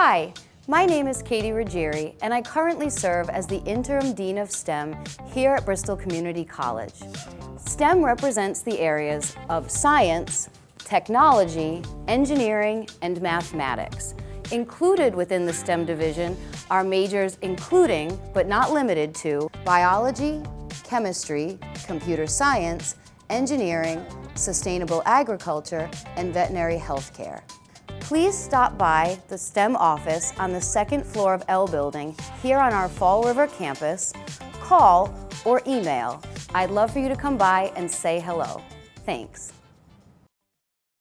Hi, my name is Katie Ruggieri, and I currently serve as the Interim Dean of STEM here at Bristol Community College. STEM represents the areas of science, technology, engineering, and mathematics. Included within the STEM division are majors including, but not limited to, biology, chemistry, computer science, engineering, sustainable agriculture, and veterinary healthcare. Please stop by the STEM office on the second floor of L Building here on our Fall River campus, call or email. I'd love for you to come by and say hello. Thanks.